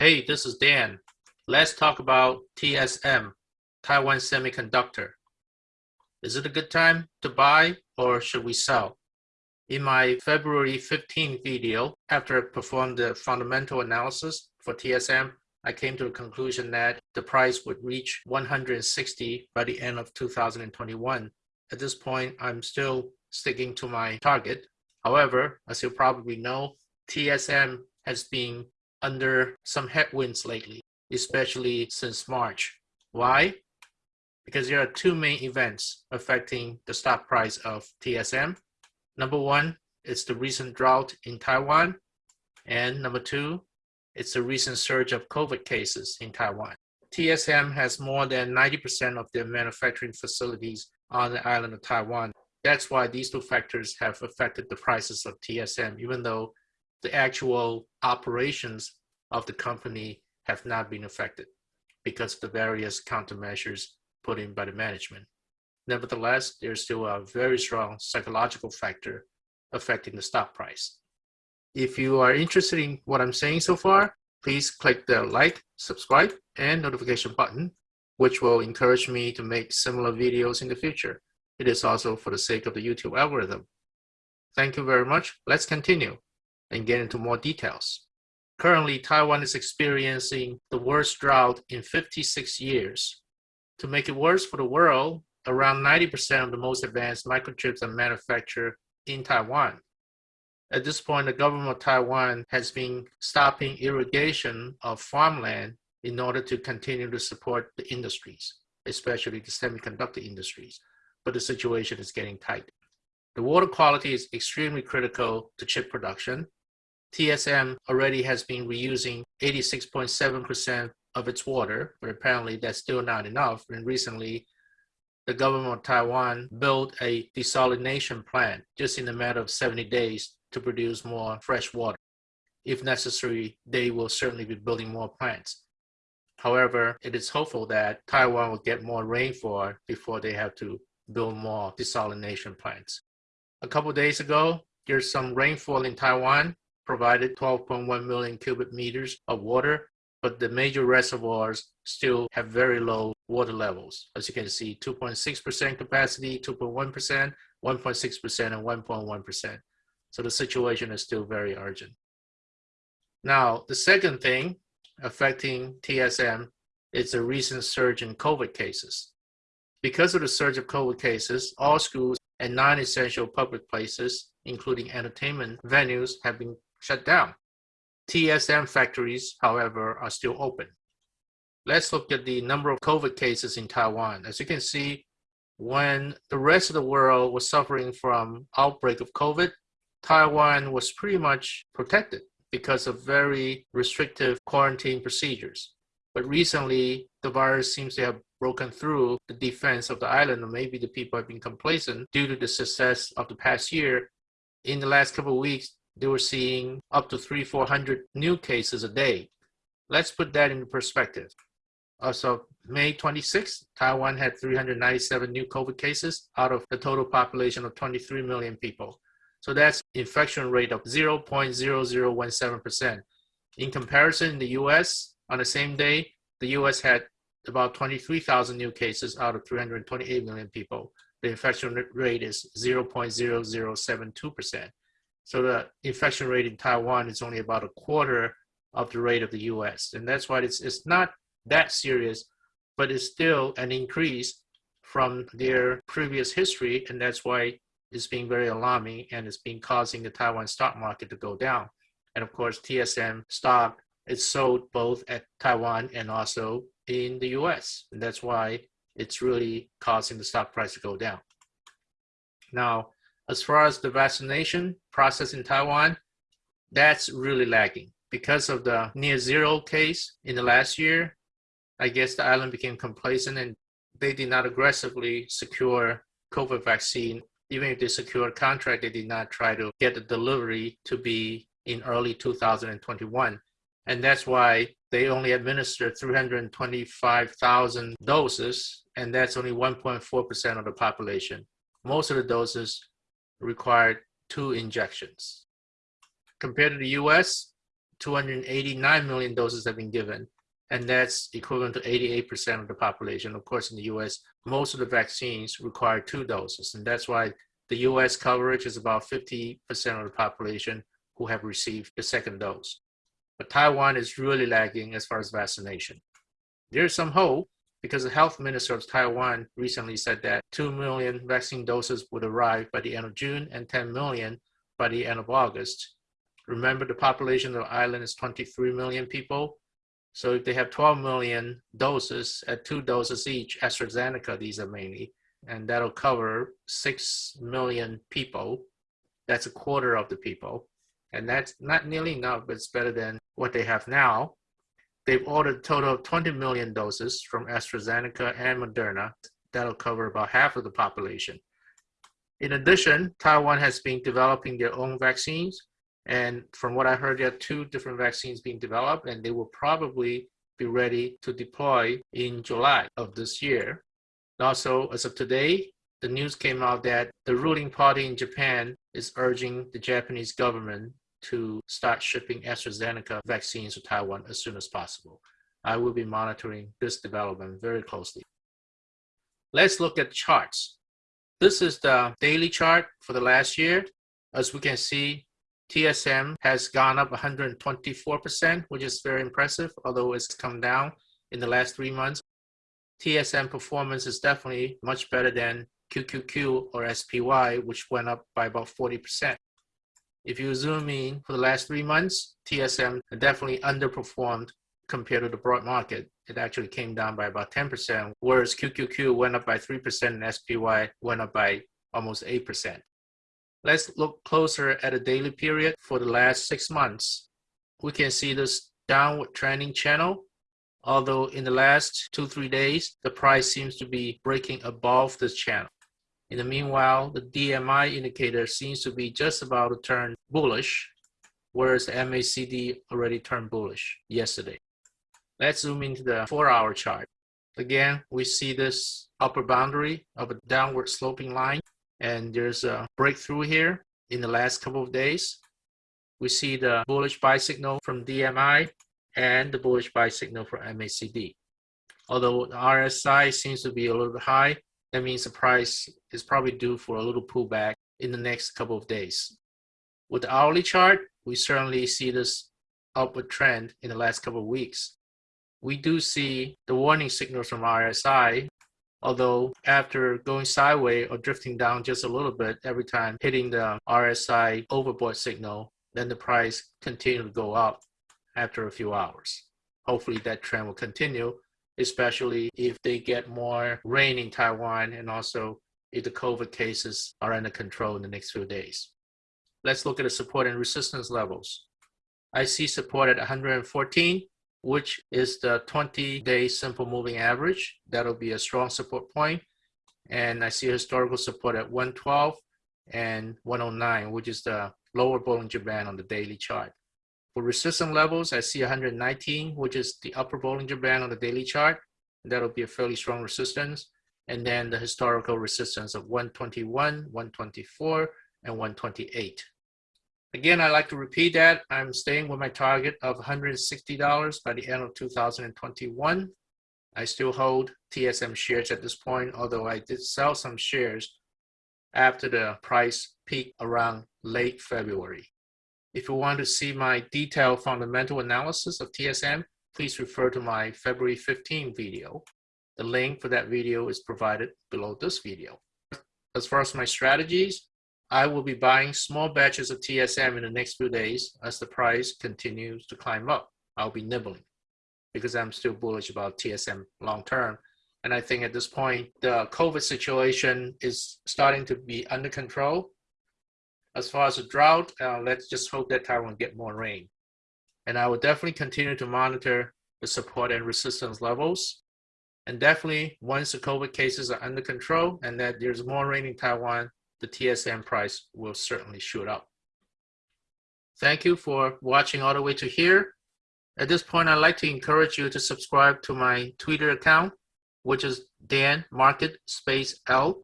Hey, this is Dan. Let's talk about TSM, Taiwan Semiconductor. Is it a good time to buy or should we sell? In my February 15 video, after I performed the fundamental analysis for TSM, I came to the conclusion that the price would reach 160 by the end of 2021. At this point, I'm still sticking to my target. However, as you probably know, TSM has been under some headwinds lately, especially since March. Why? Because there are two main events affecting the stock price of TSM. Number one is the recent drought in Taiwan. And number two, it's the recent surge of COVID cases in Taiwan. TSM has more than 90% of their manufacturing facilities on the island of Taiwan. That's why these two factors have affected the prices of TSM, even though the actual operations of the company have not been affected because of the various countermeasures put in by the management. Nevertheless, there's still a very strong psychological factor affecting the stock price. If you are interested in what I'm saying so far, please click the like, subscribe, and notification button, which will encourage me to make similar videos in the future. It is also for the sake of the YouTube algorithm. Thank you very much. Let's continue and get into more details. Currently, Taiwan is experiencing the worst drought in 56 years. To make it worse for the world, around 90% of the most advanced microchips are manufactured in Taiwan. At this point, the government of Taiwan has been stopping irrigation of farmland in order to continue to support the industries, especially the semiconductor industries. But the situation is getting tight. The water quality is extremely critical to chip production. TSM already has been reusing 86.7% of its water, but apparently that's still not enough. And recently, the government of Taiwan built a desalination plant just in a matter of 70 days to produce more fresh water. If necessary, they will certainly be building more plants. However, it is hopeful that Taiwan will get more rainfall before they have to build more desalination plants. A couple days ago, there's some rainfall in Taiwan, provided 12.1 million cubic meters of water, but the major reservoirs still have very low water levels. As you can see, 2.6% capacity, 2.1%, 1.6%, and 1.1%. So the situation is still very urgent. Now, the second thing affecting TSM is the recent surge in COVID cases. Because of the surge of COVID cases, all schools and non-essential public places, including entertainment venues, have been shut down. TSM factories, however, are still open. Let's look at the number of COVID cases in Taiwan. As you can see, when the rest of the world was suffering from outbreak of COVID, Taiwan was pretty much protected because of very restrictive quarantine procedures. But recently, the virus seems to have broken through the defense of the island, or maybe the people have been complacent due to the success of the past year. In the last couple of weeks, they were seeing up to three, 400 new cases a day. Let's put that into perspective. As of May 26, Taiwan had 397 new COVID cases out of the total population of 23 million people. So that's infection rate of 0.0017%. In comparison, in the US, on the same day, the US had about 23,000 new cases out of 328 million people. The infection rate is 0.0072%. So the infection rate in Taiwan is only about a quarter of the rate of the US. And that's why it's, it's not that serious, but it's still an increase from their previous history. And that's why it's being very alarming and it's been causing the Taiwan stock market to go down. And of course, TSM stock is sold both at Taiwan and also in the US. And that's why it's really causing the stock price to go down. Now, as far as the vaccination process in Taiwan, that's really lagging. Because of the near zero case in the last year, I guess the island became complacent and they did not aggressively secure COVID vaccine even if they secured contract, they did not try to get the delivery to be in early 2021. And that's why they only administered 325,000 doses, and that's only 1.4% of the population. Most of the doses required two injections. Compared to the US, 289 million doses have been given, and that's equivalent to 88% of the population. Of course, in the US, most of the vaccines require two doses, and that's why the US coverage is about 50% of the population who have received the second dose. But Taiwan is really lagging as far as vaccination. There's some hope because the health minister of Taiwan recently said that 2 million vaccine doses would arrive by the end of June and 10 million by the end of August. Remember, the population of the island is 23 million people. So if they have 12 million doses at two doses each, AstraZeneca, these are mainly, and that'll cover 6 million people. That's a quarter of the people. And that's not nearly enough, but it's better than what they have now. They've ordered a total of 20 million doses from AstraZeneca and Moderna. That'll cover about half of the population. In addition, Taiwan has been developing their own vaccines. And from what I heard, there are two different vaccines being developed, and they will probably be ready to deploy in July of this year. Also, as of today, the news came out that the ruling party in Japan is urging the Japanese government to start shipping AstraZeneca vaccines to Taiwan as soon as possible. I will be monitoring this development very closely. Let's look at charts. This is the daily chart for the last year. As we can see, TSM has gone up 124%, which is very impressive, although it's come down in the last three months. TSM performance is definitely much better than QQQ or SPY, which went up by about 40%. If you zoom in for the last three months, TSM definitely underperformed compared to the broad market. It actually came down by about 10%, whereas QQQ went up by 3% and SPY went up by almost 8%. Let's look closer at a daily period for the last six months. We can see this downward trending channel, although in the last two, three days, the price seems to be breaking above this channel. In the meanwhile, the DMI indicator seems to be just about to turn bullish, whereas the MACD already turned bullish yesterday. Let's zoom into the four hour chart. Again, we see this upper boundary of a downward sloping line, and there's a breakthrough here in the last couple of days. We see the bullish buy signal from DMI and the bullish buy signal for MACD. Although the RSI seems to be a little bit high, that means the price is probably due for a little pullback in the next couple of days. With the hourly chart, we certainly see this upward trend in the last couple of weeks. We do see the warning signals from RSI, although after going sideways or drifting down just a little bit every time hitting the RSI overbought signal, then the price continued to go up after a few hours. Hopefully that trend will continue especially if they get more rain in Taiwan and also if the COVID cases are under control in the next few days. Let's look at the support and resistance levels. I see support at 114, which is the 20-day simple moving average. That'll be a strong support point. And I see historical support at 112 and 109, which is the lower Bollinger Band on the daily chart. For resistance levels, I see 119, which is the upper Bollinger Band on the daily chart. That'll be a fairly strong resistance. And then the historical resistance of 121, 124, and 128. Again, I like to repeat that. I'm staying with my target of $160 by the end of 2021. I still hold TSM shares at this point, although I did sell some shares after the price peaked around late February. If you want to see my detailed fundamental analysis of TSM, please refer to my February 15 video. The link for that video is provided below this video. As far as my strategies, I will be buying small batches of TSM in the next few days as the price continues to climb up. I'll be nibbling because I'm still bullish about TSM long term. And I think at this point, the COVID situation is starting to be under control as far as the drought, uh, let's just hope that Taiwan get more rain. And I will definitely continue to monitor the support and resistance levels. And definitely once the COVID cases are under control and that there's more rain in Taiwan, the TSM price will certainly shoot up. Thank you for watching all the way to here. At this point, I'd like to encourage you to subscribe to my Twitter account, which is Dan Market Space L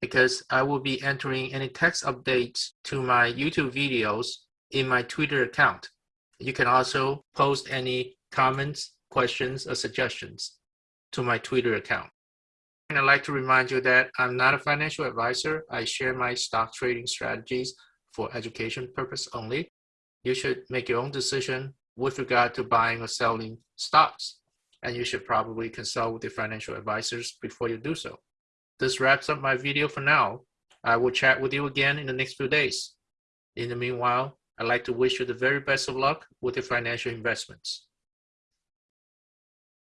because I will be entering any text updates to my YouTube videos in my Twitter account. You can also post any comments, questions, or suggestions to my Twitter account. And I'd like to remind you that I'm not a financial advisor. I share my stock trading strategies for education purpose only. You should make your own decision with regard to buying or selling stocks. And you should probably consult with your financial advisors before you do so. This wraps up my video for now. I will chat with you again in the next few days. In the meanwhile, I'd like to wish you the very best of luck with your financial investments.